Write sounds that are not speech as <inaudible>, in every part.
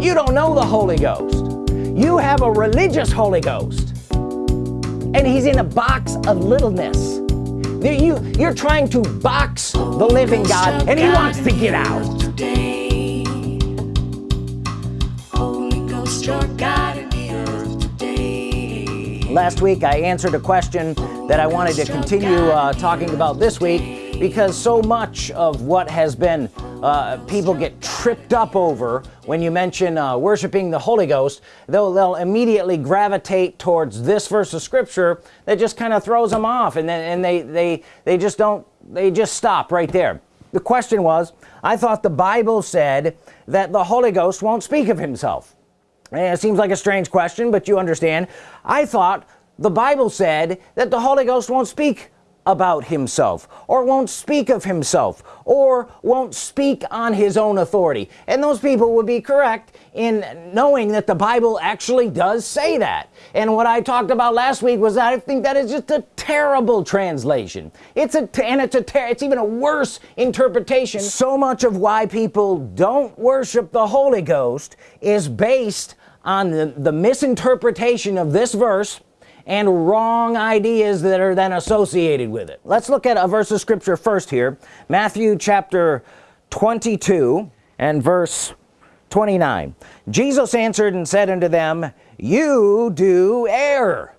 you don't know the Holy Ghost. You have a religious Holy Ghost. And he's in a box of littleness. You you're trying to box the living God and he wants to get out. last week I answered a question that I wanted to continue uh, talking about this week because so much of what has been uh, people get tripped up over when you mention uh, worshiping the Holy Ghost they'll, they'll immediately gravitate towards this verse of Scripture that just kind of throws them off and then and they they they just don't they just stop right there. The question was I thought the Bible said that the Holy Ghost won't speak of himself. And it seems like a strange question but you understand. I thought the Bible said that the Holy Ghost won't speak about himself or won't speak of himself or won't speak on his own authority. And those people would be correct in knowing that the Bible actually does say that. And what I talked about last week was that I think that is just a terrible translation. It's a and it's a it's even a worse interpretation. So much of why people don't worship the Holy Ghost is based on the, the misinterpretation of this verse and wrong ideas that are then associated with it. Let's look at a verse of scripture first here. Matthew chapter 22 and verse 29 Jesus answered and said unto them you do err.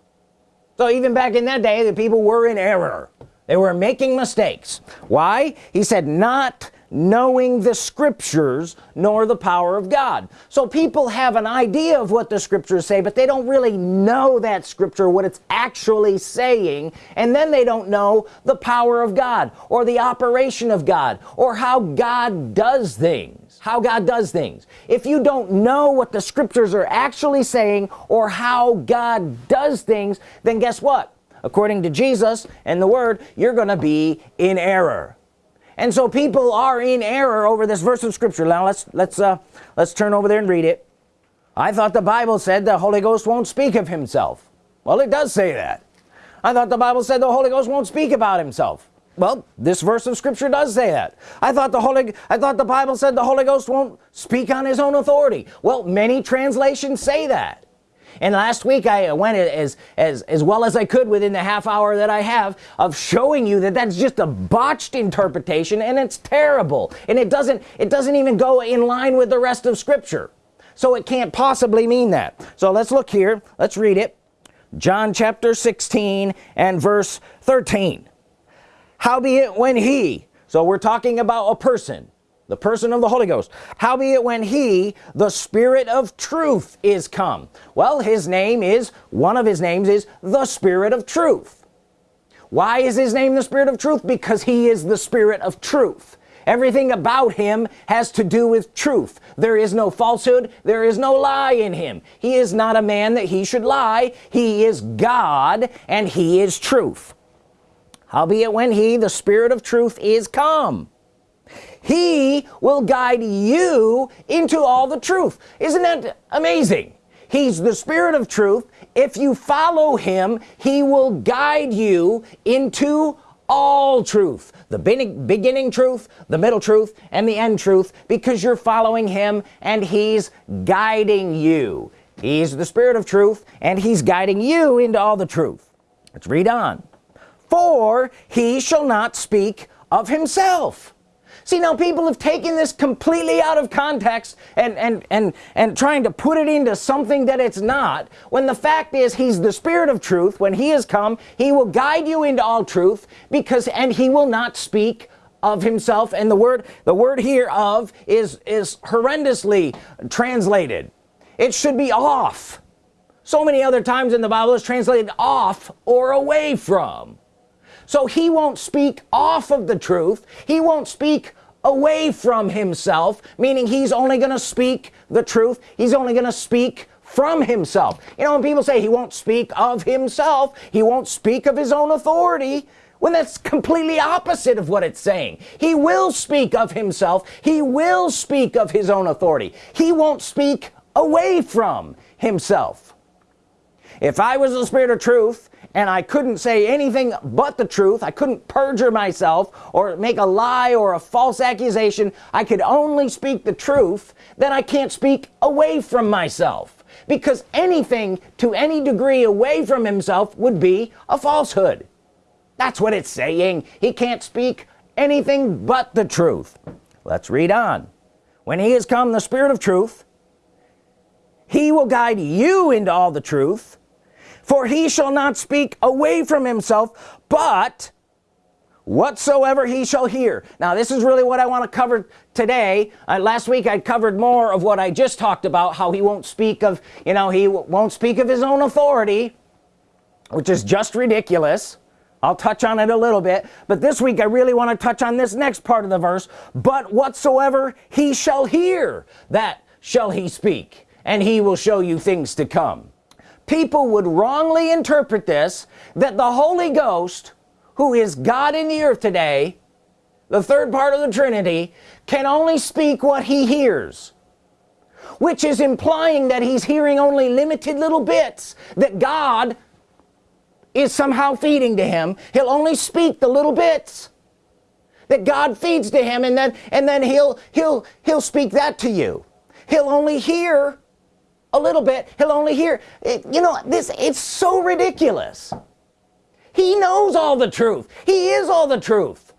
So even back in that day the people were in error. They were making mistakes. Why? He said not knowing the scriptures nor the power of God. So people have an idea of what the scriptures say but they don't really know that scripture what it's actually saying and then they don't know the power of God or the operation of God or how God does things how God does things. If you don't know what the scriptures are actually saying or how God does things then guess what? According to Jesus and the Word you're gonna be in error and so people are in error over this verse of Scripture. Now let's let's uh let's turn over there and read it. I thought the Bible said the Holy Ghost won't speak of himself. Well it does say that. I thought the Bible said the Holy Ghost won't speak about himself. Well this verse of Scripture does say that. I thought the Holy I thought the Bible said the Holy Ghost won't speak on his own authority. Well many translations say that and last week I went as as as well as I could within the half hour that I have of showing you that that's just a botched interpretation and it's terrible. And it doesn't it doesn't even go in line with the rest of Scripture. So it can't possibly mean that. So let's look here. Let's read it. John chapter 16 and verse 13 howbeit when he so we're talking about a person the person of the Holy Ghost. Howbeit when he the Spirit of truth is come. Well his name is one of his names is the Spirit of truth. Why is his name the Spirit of truth? Because he is the Spirit of truth. Everything about him has to do with truth. There is no falsehood. There is no lie in him. He is not a man that he should lie. He is God and he is truth. Howbeit when he the Spirit of truth is come he will guide you into all the truth. Isn't that amazing? He's the spirit of truth. If you follow him he will guide you into all truth. The beginning truth the middle truth and the end truth because you're following him and he's guiding you. He's the spirit of truth and he's guiding you into all the truth. Let's read on. For he shall not speak of himself see now people have taken this completely out of context and and and and trying to put it into something that it's not when the fact is he's the spirit of truth. When he has come he will guide you into all truth because and he will not speak of himself. And the word the word here of is is horrendously translated. It should be off. So many other times in the Bible is translated off or away from so he won't speak off of the truth. He won't speak away from himself meaning he's only gonna speak the truth. He's only gonna speak from himself. You know when people say he won't speak of himself he won't speak of his own authority when that's completely opposite of what it's saying. He will speak of himself. He will speak of his own authority. He won't speak away from himself. If I was the spirit of truth and I couldn't say anything but the truth. I couldn't perjure myself or make a lie or a false accusation. I could only speak the truth then I can't speak away from myself. Because anything to any degree away from himself would be a falsehood. That's what it's saying. He can't speak anything but the truth. Let's read on. When he has come the spirit of truth he will guide you into all the truth for he shall not speak away from himself but whatsoever he shall hear. Now this is really what I want to cover today. Uh, last week I covered more of what I just talked about how he won't speak of you know he won't speak of his own authority which is just ridiculous. I'll touch on it a little bit but this week I really want to touch on this next part of the verse. But whatsoever he shall hear that shall he speak and he will show you things to come people would wrongly interpret this that the Holy Ghost who is God in the earth today the third part of the Trinity can only speak what he hears which is implying that he's hearing only limited little bits that God is somehow feeding to him. He'll only speak the little bits that God feeds to him and then and then he'll he'll he'll speak that to you. He'll only hear a little bit he'll only hear it, you know this it's so ridiculous. He knows all the truth. He is all the truth.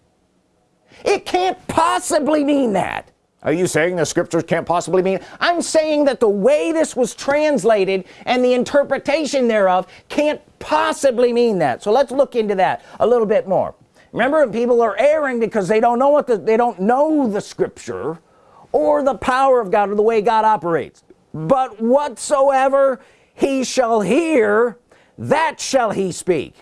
It can't possibly mean that. Are you saying the scriptures can't possibly mean I'm saying that the way this was translated and the interpretation thereof can't possibly mean that. So let's look into that a little bit more. Remember people are erring because they don't know what the, they don't know the scripture or the power of God or the way God operates but whatsoever he shall hear that shall he speak.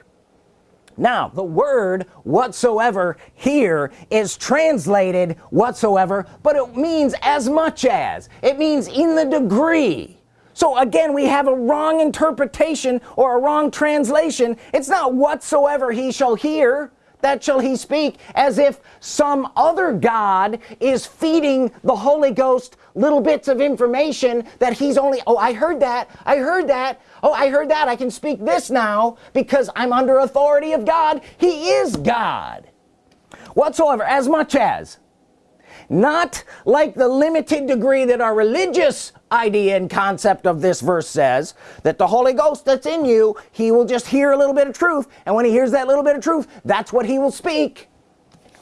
Now the word whatsoever here is translated whatsoever but it means as much as. It means in the degree. So again we have a wrong interpretation or a wrong translation. It's not whatsoever he shall hear that shall he speak as if some other God is feeding the Holy Ghost little bits of information that he's only oh I heard that I heard that oh I heard that I can speak this now because I'm under authority of God. He is God. Whatsoever as much as not like the limited degree that our religious idea and concept of this verse says that the Holy Ghost that's in you he will just hear a little bit of truth and when he hears that little bit of truth that's what he will speak.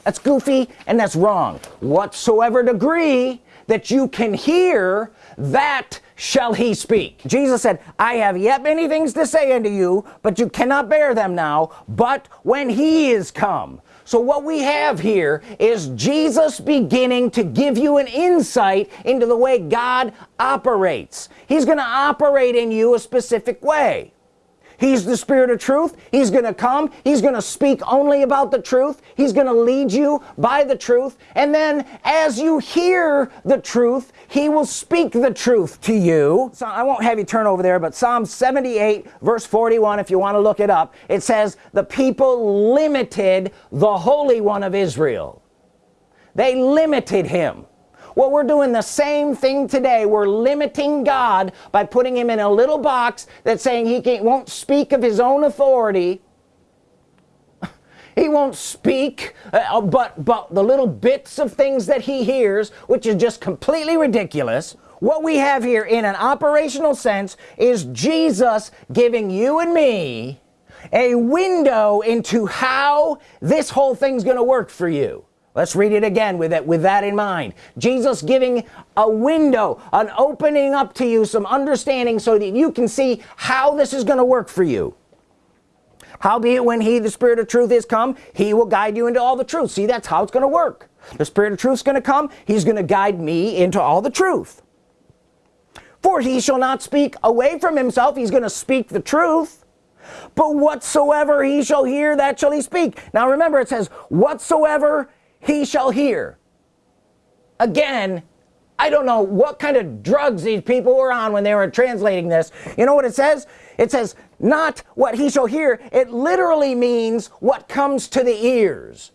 That's goofy and that's wrong. Whatsoever degree that you can hear that shall he speak. Jesus said I have yet many things to say unto you but you cannot bear them now but when he is come so what we have here is Jesus beginning to give you an insight into the way God operates. He's gonna operate in you a specific way he's the spirit of truth. He's gonna come. He's gonna speak only about the truth. He's gonna lead you by the truth. And then as you hear the truth he will speak the truth to you. So I won't have you turn over there but Psalm 78 verse 41 if you want to look it up it says the people limited the Holy One of Israel. They limited him well we're doing the same thing today. We're limiting God by putting him in a little box that's saying he won't speak of his own authority. <laughs> He won't speak uh, but but the little bits of things that he hears which is just completely ridiculous what we have here in an operational sense is Jesus giving you and me a window into how this whole thing's gonna work for you let's read it again with that with that in mind. Jesus giving a window an opening up to you some understanding so that you can see how this is going to work for you. Howbeit when he the spirit of truth is come he will guide you into all the truth. See that's how it's going to work. The spirit of truth is going to come he's going to guide me into all the truth. For he shall not speak away from himself he's going to speak the truth. But whatsoever he shall hear that shall he speak. Now remember it says whatsoever he shall hear. Again I don't know what kind of drugs these people were on when they were translating this. You know what it says? It says not what he shall hear. It literally means what comes to the ears.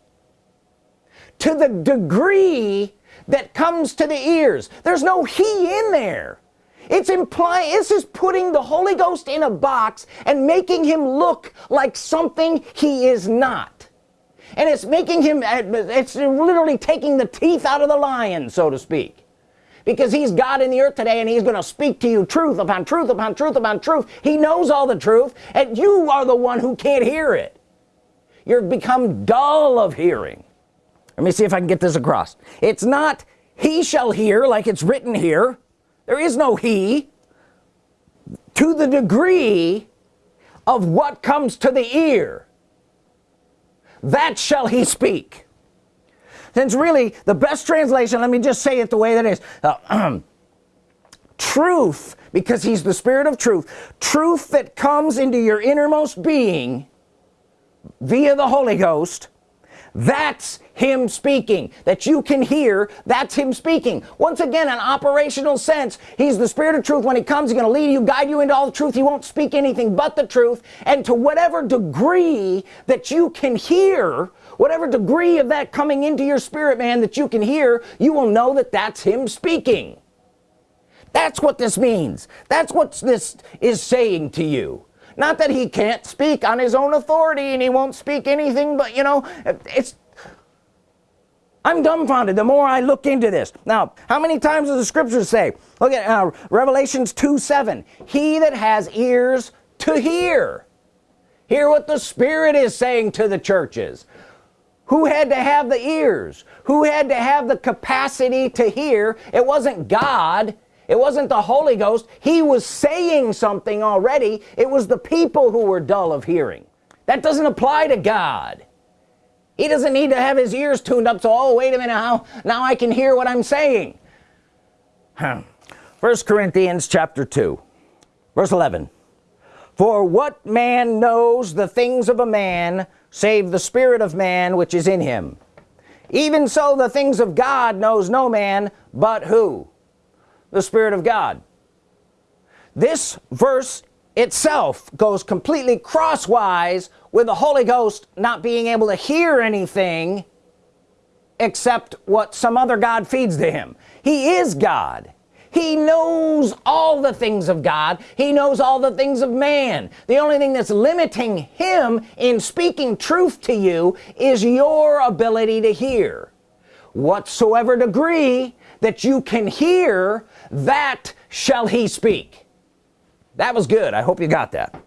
To the degree that comes to the ears. There's no he in there. It's implying this is putting the Holy Ghost in a box and making him look like something he is not and it's making him it's literally taking the teeth out of the lion so to speak. Because he's God in the earth today and he's gonna speak to you truth upon truth upon truth upon truth. He knows all the truth and you are the one who can't hear it. You've become dull of hearing. Let me see if I can get this across. It's not he shall hear like it's written here. There is no he to the degree of what comes to the ear that shall he speak. Since really the best translation let me just say it the way that is. Uh, <clears throat> truth because he's the spirit of truth truth that comes into your innermost being via the Holy Ghost that's him speaking. That you can hear that's him speaking. Once again an operational sense. He's the spirit of truth. When he comes he's gonna lead you guide you into all the truth. He won't speak anything but the truth. And to whatever degree that you can hear whatever degree of that coming into your spirit man that you can hear you will know that that's him speaking. That's what this means. That's what this is saying to you not that he can't speak on his own authority and he won't speak anything but you know it's I'm dumbfounded the more I look into this. Now how many times does the scriptures say look at uh, revelations 2 7 he that has ears to hear hear what the Spirit is saying to the churches. Who had to have the ears? Who had to have the capacity to hear? It wasn't God it wasn't the Holy Ghost. He was saying something already. It was the people who were dull of hearing. That doesn't apply to God. He doesn't need to have his ears tuned up so oh wait a minute how now I can hear what I'm saying. Hmm. First Corinthians chapter 2 verse 11 for what man knows the things of a man save the spirit of man which is in him? Even so the things of God knows no man but who the Spirit of God. This verse itself goes completely crosswise with the Holy Ghost not being able to hear anything except what some other God feeds to him. He is God. He knows all the things of God. He knows all the things of man. The only thing that's limiting him in speaking truth to you is your ability to hear. Whatsoever degree that you can hear that shall he speak. That was good. I hope you got that.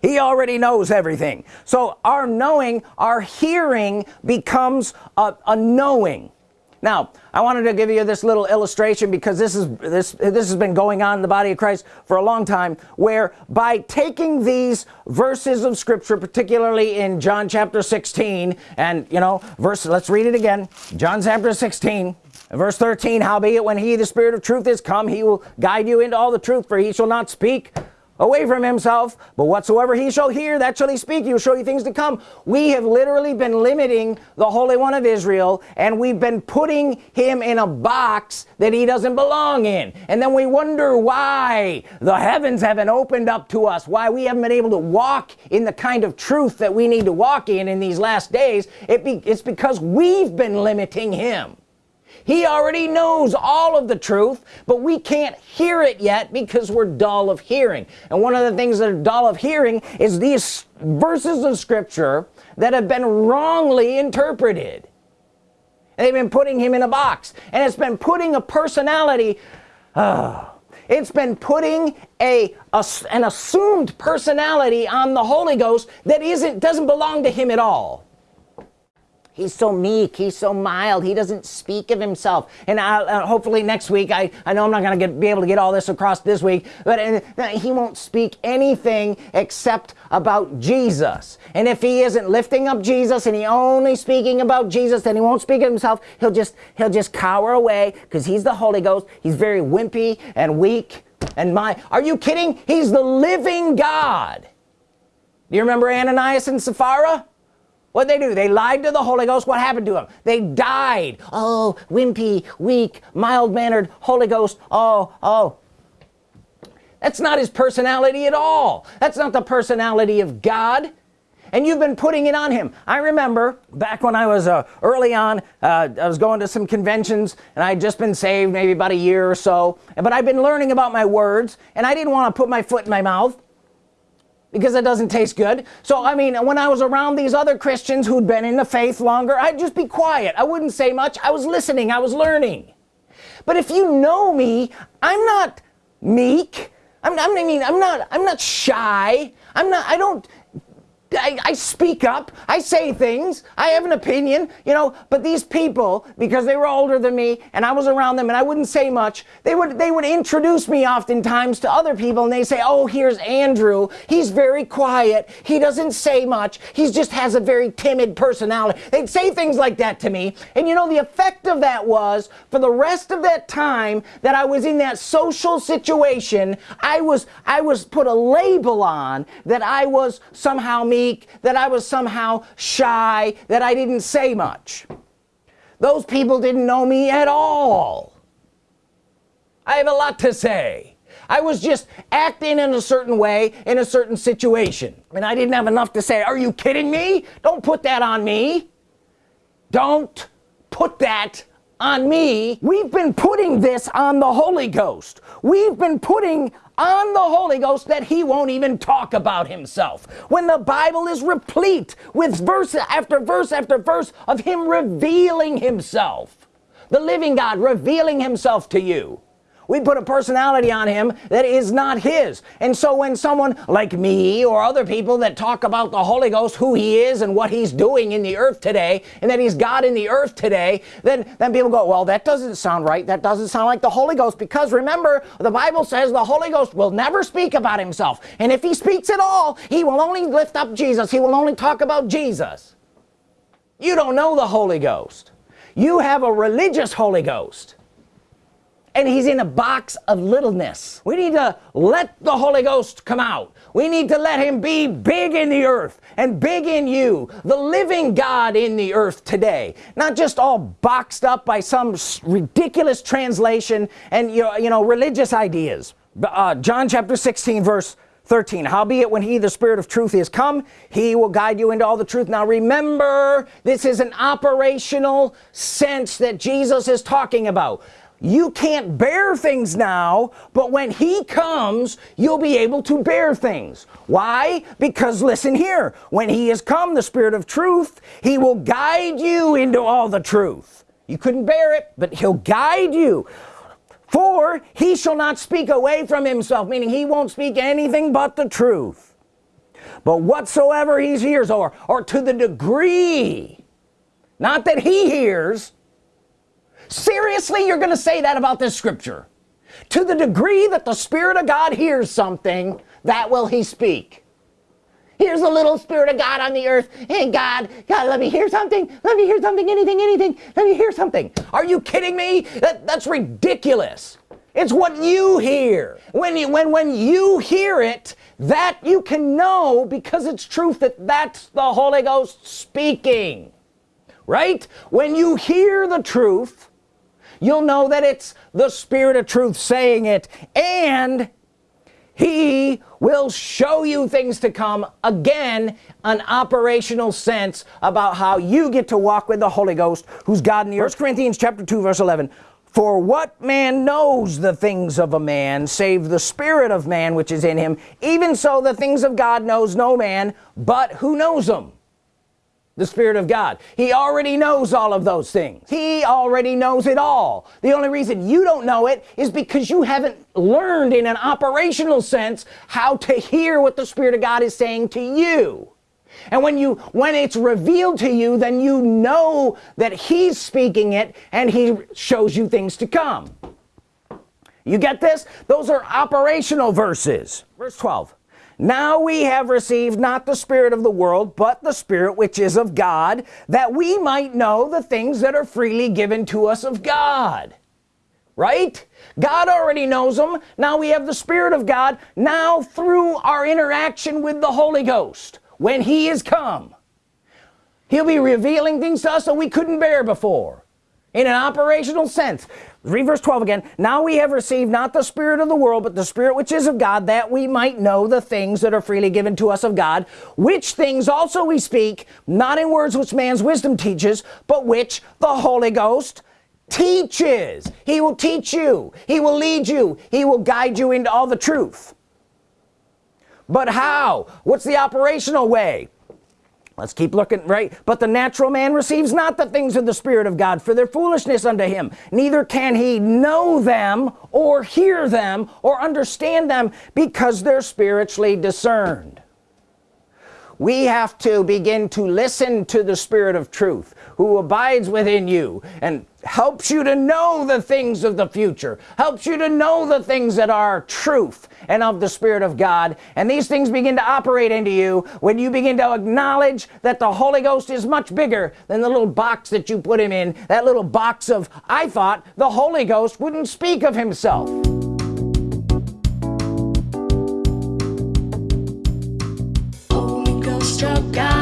He already knows everything. So our knowing our hearing becomes a, a knowing. Now I wanted to give you this little illustration because this is this this has been going on in the body of Christ for a long time where by taking these verses of Scripture particularly in John chapter 16 and you know verse let's read it again. John chapter 16 verse 13 howbeit when he the spirit of truth is come he will guide you into all the truth for he shall not speak away from himself but whatsoever he shall hear that shall he speak. He will show you things to come. We have literally been limiting the Holy One of Israel and we've been putting him in a box that he doesn't belong in. And then we wonder why the heavens haven't opened up to us why we haven't been able to walk in the kind of truth that we need to walk in in these last days. It be, it's because we've been limiting him he already knows all of the truth but we can't hear it yet because we're dull of hearing. And one of the things that are dull of hearing is these verses of Scripture that have been wrongly interpreted. They've been putting him in a box and it's been putting a personality uh, it's been putting a, a, an assumed personality on the Holy Ghost that isn't doesn't belong to him at all he's so meek he's so mild he doesn't speak of himself. And I, uh, hopefully next week I I know I'm not gonna get be able to get all this across this week but uh, he won't speak anything except about Jesus. And if he isn't lifting up Jesus and he only speaking about Jesus then he won't speak of himself. He'll just he'll just cower away because he's the Holy Ghost. He's very wimpy and weak and my are you kidding? He's the living God. Do you remember Ananias and Sapphira what they do? They lied to the Holy Ghost. What happened to them they died. Oh wimpy weak mild-mannered Holy Ghost. Oh oh. That's not his personality at all. That's not the personality of God. And you've been putting it on him. I remember back when I was uh, early on uh, I was going to some conventions and I had just been saved maybe about a year or so. But I've been learning about my words and I didn't want to put my foot in my mouth because it doesn't taste good. So I mean when I was around these other Christians who'd been in the faith longer I'd just be quiet. I wouldn't say much. I was listening. I was learning. But if you know me I'm not meek. I'm, I mean I'm not I'm not shy. I'm not I don't I, I, speak up. I say things. I have an opinion you know. But these people because they were older than me and I was around them and I wouldn't say much they would they would introduce me oftentimes to other people and they say oh here's Andrew. He's very quiet. He doesn't say much. He just has a very timid personality. They'd say things like that to me. And you know the effect of that was for the rest of that time that I was in that social situation I was I was put a label on that I was somehow me weak that I was somehow shy that I didn't say much. Those people didn't know me at all. I have a lot to say. I was just acting in a certain way in a certain situation. And I didn't have enough to say are you kidding me? Don't put that on me. Don't put that on me. We've been putting this on the Holy Ghost. We've been putting on the Holy Ghost that he won't even talk about himself. When the Bible is replete with verse after verse after verse of him revealing himself. The living God revealing himself to you we put a personality on him that is not his. And so when someone like me or other people that talk about the Holy Ghost who he is and what he's doing in the earth today and that he's God in the earth today then then people go well that doesn't sound right. That doesn't sound like the Holy Ghost. Because remember the Bible says the Holy Ghost will never speak about himself. And if he speaks at all he will only lift up Jesus. He will only talk about Jesus. You don't know the Holy Ghost. You have a religious Holy Ghost and he's in a box of littleness. We need to let the Holy Ghost come out. We need to let him be big in the earth and big in you the living God in the earth today. Not just all boxed up by some ridiculous translation and you know, you know religious ideas. Uh, John chapter 16 verse 13 howbeit when he the spirit of truth is come he will guide you into all the truth. Now remember this is an operational sense that Jesus is talking about you can't bear things now but when he comes you'll be able to bear things. Why? Because listen here when he has come the spirit of truth he will guide you into all the truth. You couldn't bear it but he'll guide you. For he shall not speak away from himself meaning he won't speak anything but the truth. But whatsoever he hears or or to the degree not that he hears seriously you're gonna say that about this scripture? To the degree that the Spirit of God hears something that will he speak. Here's a little Spirit of God on the earth. Hey God God let me hear something. Let me hear something anything anything. Let me hear something. Are you kidding me? That, that's ridiculous. It's what you hear. When you when when you hear it that you can know because it's truth that that's the Holy Ghost speaking. Right? When you hear the truth you'll know that it's the Spirit of truth saying it. And he will show you things to come. Again an operational sense about how you get to walk with the Holy Ghost who's God in the earth. Corinthians chapter 2 verse 11 for what man knows the things of a man save the spirit of man which is in him? Even so the things of God knows no man but who knows them the Spirit of God. He already knows all of those things. He already knows it all. The only reason you don't know it is because you haven't learned in an operational sense how to hear what the Spirit of God is saying to you. And when you when it's revealed to you then you know that he's speaking it and he shows you things to come. You get this? Those are operational verses. Verse 12 now we have received not the spirit of the world but the spirit which is of God that we might know the things that are freely given to us of God. Right? God already knows them now we have the Spirit of God now through our interaction with the Holy Ghost when he is come. He'll be revealing things to us that we couldn't bear before in an operational sense read verse 12 again. Now we have received not the spirit of the world but the spirit which is of God that we might know the things that are freely given to us of God which things also we speak not in words which man's wisdom teaches but which the Holy Ghost teaches. He will teach you. He will lead you. He will guide you into all the truth. But how? What's the operational way let's keep looking right? But the natural man receives not the things of the Spirit of God for their foolishness unto him. Neither can he know them or hear them or understand them because they're spiritually discerned we have to begin to listen to the Spirit of truth who abides within you and helps you to know the things of the future helps you to know the things that are truth and of the Spirit of God. And these things begin to operate into you when you begin to acknowledge that the Holy Ghost is much bigger than the little box that you put him in that little box of I thought the Holy Ghost wouldn't speak of himself jogar.